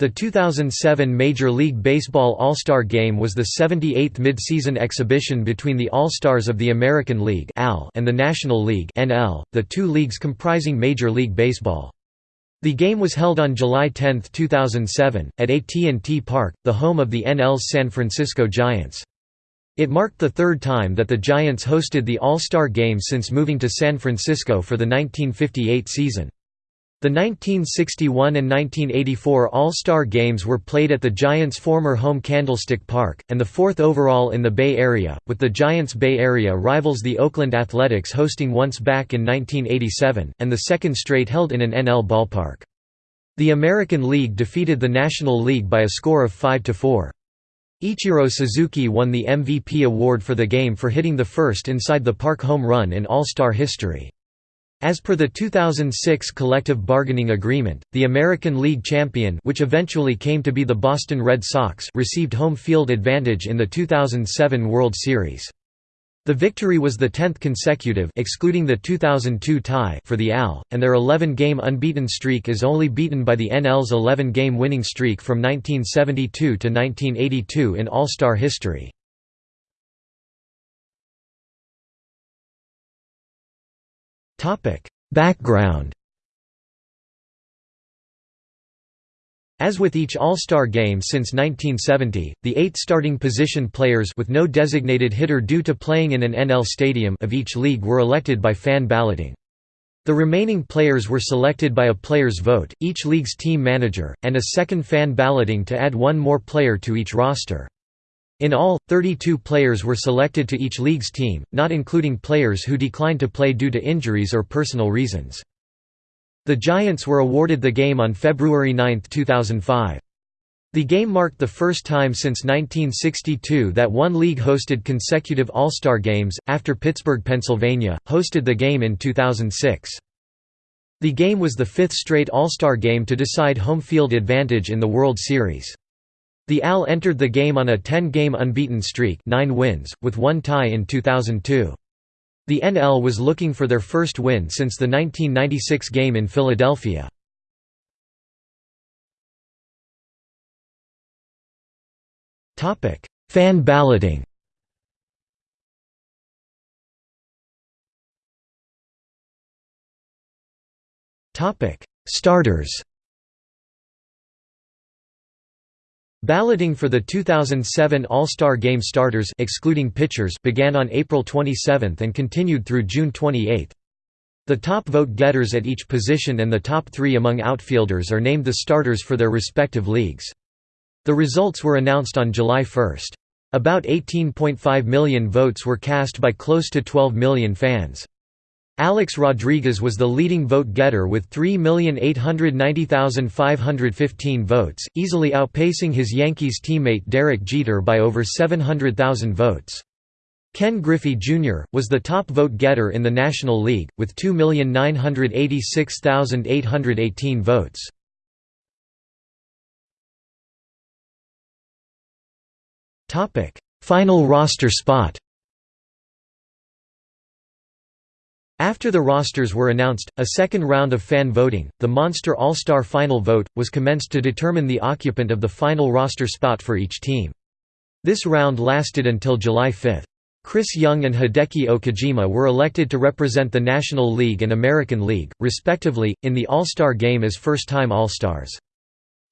The 2007 Major League Baseball All-Star Game was the 78th mid-season exhibition between the All-Stars of the American League and the National League the two leagues comprising Major League Baseball. The game was held on July 10, 2007, at AT&T Park, the home of the NL's San Francisco Giants. It marked the third time that the Giants hosted the All-Star Game since moving to San Francisco for the 1958 season. The 1961 and 1984 All-Star Games were played at the Giants' former home Candlestick Park, and the fourth overall in the Bay Area, with the Giants' Bay Area rivals the Oakland Athletics hosting once back in 1987, and the second straight held in an NL ballpark. The American League defeated the National League by a score of 5–4. Ichiro Suzuki won the MVP award for the game for hitting the first inside the park home run in All-Star history. As per the 2006 collective bargaining agreement, the American League champion which eventually came to be the Boston Red Sox received home field advantage in the 2007 World Series. The victory was the 10th consecutive excluding the 2002 tie for the AL, and their 11-game unbeaten streak is only beaten by the NL's 11-game winning streak from 1972 to 1982 in All-Star history. Topic: Background. As with each All-Star game since 1970, the eight starting position players with no designated hitter due to playing in an NL stadium of each league were elected by fan balloting. The remaining players were selected by a player's vote, each league's team manager, and a second fan balloting to add one more player to each roster. In all, 32 players were selected to each league's team, not including players who declined to play due to injuries or personal reasons. The Giants were awarded the game on February 9, 2005. The game marked the first time since 1962 that one league hosted consecutive All-Star games, after Pittsburgh, Pennsylvania, hosted the game in 2006. The game was the fifth straight All-Star game to decide home field advantage in the World Series. The AL entered the game on a 10-game unbeaten streak 9 wins, with one tie in 2002. The NL was looking for their first win since the 1996 game in Philadelphia. Fan balloting Starters Balloting for the 2007 All-Star Game starters excluding pitchers began on April 27 and continued through June 28. The top vote-getters at each position and the top three among outfielders are named the starters for their respective leagues. The results were announced on July 1. About 18.5 million votes were cast by close to 12 million fans. Alex Rodriguez was the leading vote-getter with 3,890,515 votes, easily outpacing his Yankees teammate Derek Jeter by over 700,000 votes. Ken Griffey Jr., was the top vote-getter in the National League, with 2,986,818 votes. Final roster spot After the rosters were announced, a second round of fan voting, the Monster All-Star Final Vote, was commenced to determine the occupant of the final roster spot for each team. This round lasted until July 5. Chris Young and Hideki Okajima were elected to represent the National League and American League, respectively, in the All-Star Game as first-time All-Stars.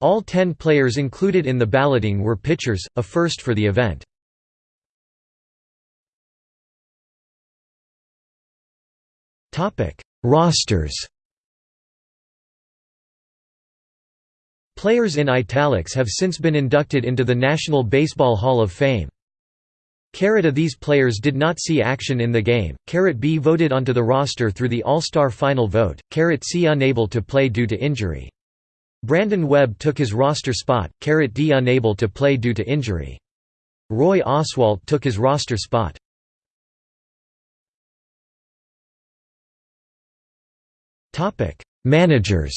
All ten players included in the balloting were pitchers, a first for the event. Rosters. Players in italics have since been inducted into the National Baseball Hall of Fame. Carat A these players did not see action in the game, Carat B voted onto the roster through the All-Star final vote, Carat C unable to play due to injury. Brandon Webb took his roster spot, Carat D unable to play due to injury. Roy Oswalt took his roster spot. Managers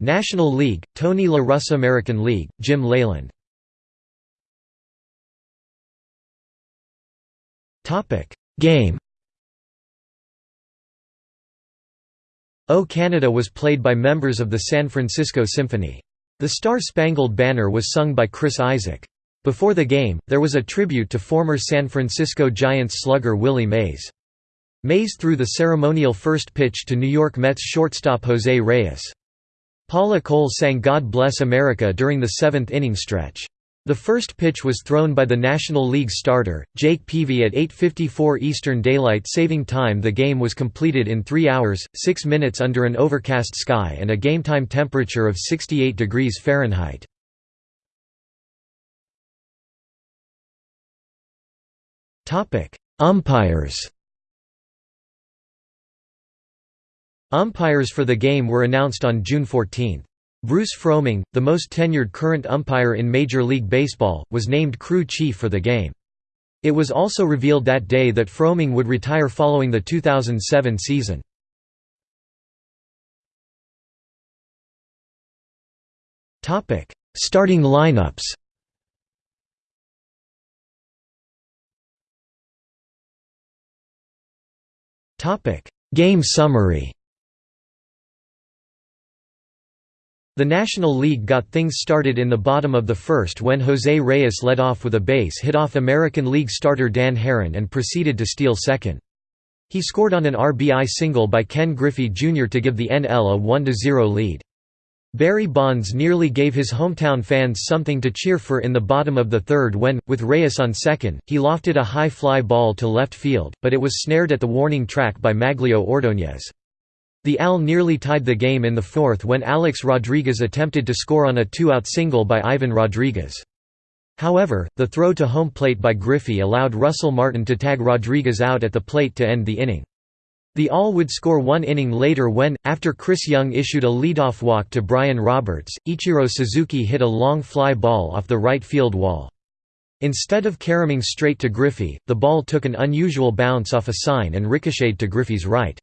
National League, Tony La Russa American League, Jim Leyland Game O Canada was played by members of the San Francisco Symphony. The Star-Spangled Banner was sung by Chris Isaak. Before the game, there was a tribute to former San Francisco Giants slugger Willie Mays. Mays threw the ceremonial first pitch to New York Mets shortstop Jose Reyes. Paula Cole sang God Bless America during the seventh inning stretch. The first pitch was thrown by the National League starter, Jake Peavy at 8.54 Eastern Daylight Saving Time The game was completed in 3 hours, 6 minutes under an overcast sky and a game-time temperature of 68 degrees Fahrenheit. Umpires Umpires for the game were announced on June 14. Bruce Froemming, the most tenured current umpire in Major League Baseball, was named crew chief for the game. It was also revealed that day that Froemming would retire following the 2007 season. Starting lineups Game summary The National League got things started in the bottom of the first when Jose Reyes led off with a base hit off American League starter Dan Haren and proceeded to steal second. He scored on an RBI single by Ken Griffey Jr. to give the NL a 1–0 lead. Barry Bonds nearly gave his hometown fans something to cheer for in the bottom of the third when, with Reyes on second, he lofted a high fly ball to left field, but it was snared at the warning track by Magglio Ordóñez. The AL nearly tied the game in the fourth when Alex Rodriguez attempted to score on a two-out single by Ivan Rodriguez. However, the throw to home plate by Griffey allowed Russell Martin to tag Rodriguez out at the plate to end the inning. The AL would score one inning later when, after Chris Young issued a leadoff walk to Brian Roberts, Ichiro Suzuki hit a long fly ball off the right field wall. Instead of caroming straight to Griffey, the ball took an unusual bounce off a sign and ricocheted to Griffey's right.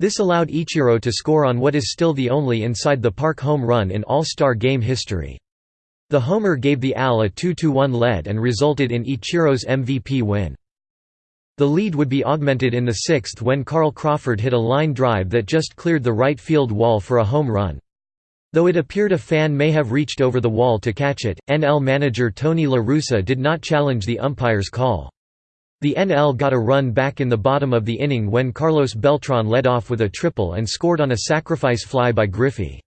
This allowed Ichiro to score on what is still the only inside-the-park home run in All-Star Game history. The homer gave the AL a 2–1 lead and resulted in Ichiro's MVP win. The lead would be augmented in the sixth when Carl Crawford hit a line drive that just cleared the right field wall for a home run. Though it appeared a fan may have reached over the wall to catch it, NL manager Tony La Russa did not challenge the umpire's call. The NL got a run back in the bottom of the inning when Carlos Beltran led off with a triple and scored on a sacrifice fly by Griffey.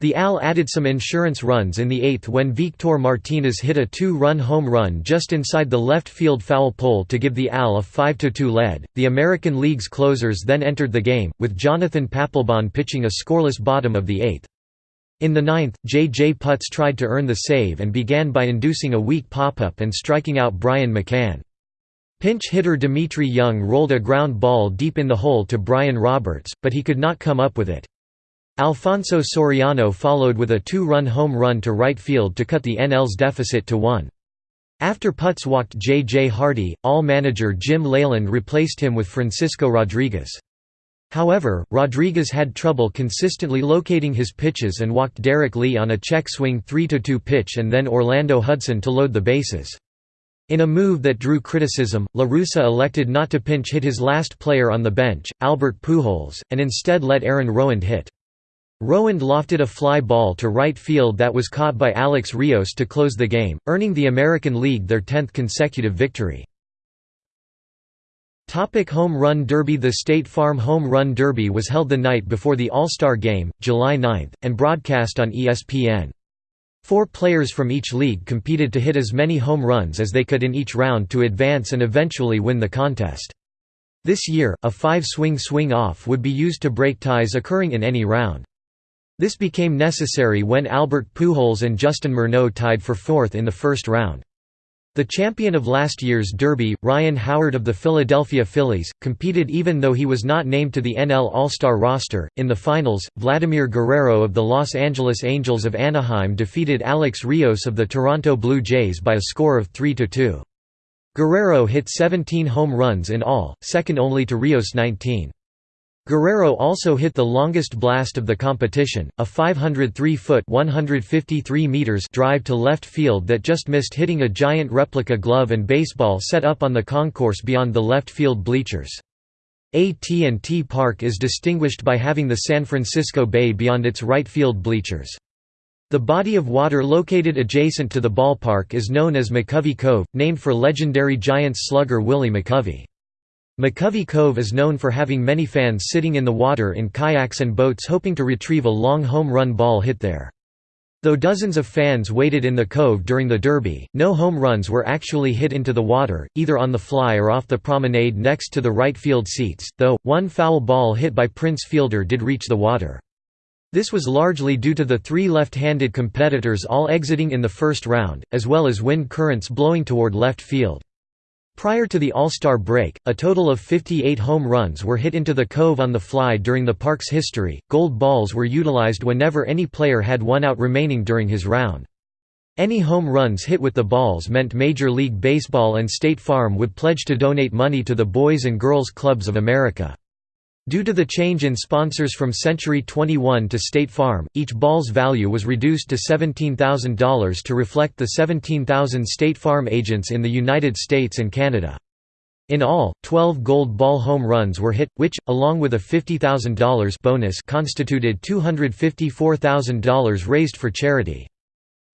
The AL added some insurance runs in the eighth when Victor Martinez hit a two-run home run just inside the left field foul pole to give the AL a 5–2 lead. The American League's closers then entered the game, with Jonathan Papelbon pitching a scoreless bottom of the eighth. In the ninth, J. J. Putz tried to earn the save and began by inducing a weak pop-up and striking out Brian McCann. Pinch hitter Dmitri Young rolled a ground ball deep in the hole to Brian Roberts, but he could not come up with it. Alfonso Soriano followed with a two-run home run to right field to cut the NL's deficit to one. After Putz walked J. J. Hardy, all-manager Jim Leyland replaced him with Francisco Rodriguez. However, Rodriguez had trouble consistently locating his pitches and walked Derrek Lee on a check swing 3–2 pitch and then Orlando Hudson to load the bases. In a move that drew criticism, La Russa elected not to pinch hit his last player on the bench, Albert Pujols, and instead let Aaron Rowand hit. Rowand lofted a fly ball to right field that was caught by Alex Rios to close the game, earning the American League their 10th consecutive victory. Topic Home Run Derby The State Farm Home Run Derby was held the night before the All-Star Game, July 9, and broadcast on ESPN. Four players from each league competed to hit as many home runs as they could in each round to advance and eventually win the contest. This year, a five-swing swing-off would be used to break ties occurring in any round. This became necessary when Albert Pujols and Justin Morneau tied for fourth in the first round. The champion of last year's Derby, Ryan Howard of the Philadelphia Phillies, competed even though he was not named to the NL All-Star roster. In the finals, Vladimir Guerrero of the Los Angeles Angels of Anaheim defeated Alex Rios of the Toronto Blue Jays by a score of 3–2. Guerrero hit 17 home runs in all, second only to Rios' 19. Guerrero also hit the longest blast of the competition, a 503-foot drive to left field that just missed hitting a giant replica glove and baseball set up on the concourse beyond the left field bleachers. AT&T Park is distinguished by having the San Francisco Bay beyond its right field bleachers. The body of water located adjacent to the ballpark is known as McCovey Cove, named for legendary Giants slugger Willie McCovey. McCovey Cove is known for having many fans sitting in the water in kayaks and boats hoping to retrieve a long home run ball hit there. Though dozens of fans waited in the cove during the Derby, no home runs were actually hit into the water, either on the fly or off the promenade next to the right field seats, though, one foul ball hit by Prince Fielder did reach the water. This was largely due to the three left-handed competitors all exiting in the first round, as well as wind currents blowing toward left field. Prior to the All-Star break, a total of 58 home runs were hit into the cove on the fly during the park's history. Gold balls were utilized whenever any player had one out remaining during his round. Any home runs hit with the balls meant Major League Baseball and State Farm would pledge to donate money to the Boys and Girls Clubs of America. Due to the change in sponsors from Century 21 to State Farm, each ball's value was reduced to $17,000 to reflect the 17,000 State Farm agents in the United States and Canada. In all, 12 gold ball home runs were hit, which, along with a $50,000 bonus constituted $254,000 raised for charity.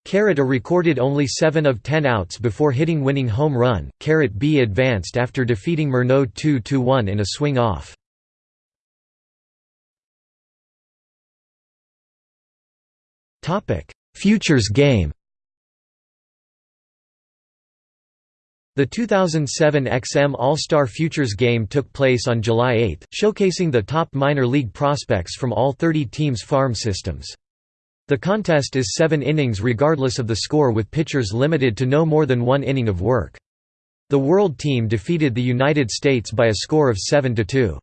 Carat A recorded only 7 of 10 outs before hitting winning home run, Carrot B advanced after defeating Morneau 2–1 in a swing-off. Topic: Futures game. The 2007 XM All-Star Futures Game took place on July 8, showcasing the top minor league prospects from all 30 teams' farm systems. The contest is seven innings regardless of the score with pitchers limited to no more than one inning of work. The World Team defeated the United States by a score of 7–2.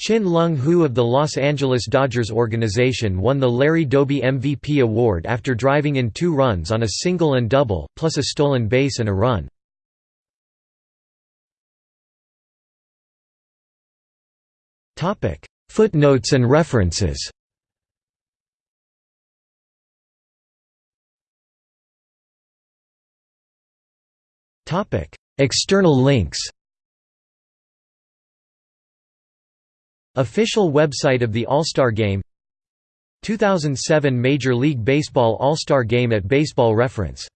Chin Lung Hu of the Los Angeles Dodgers organization won the Larry Doby MVP award after driving in two runs on a single and double, plus a stolen base and a run. Footnotes and references External links Official website of the All-Star Game. 2007 Major League Baseball All-Star Game at Baseball Reference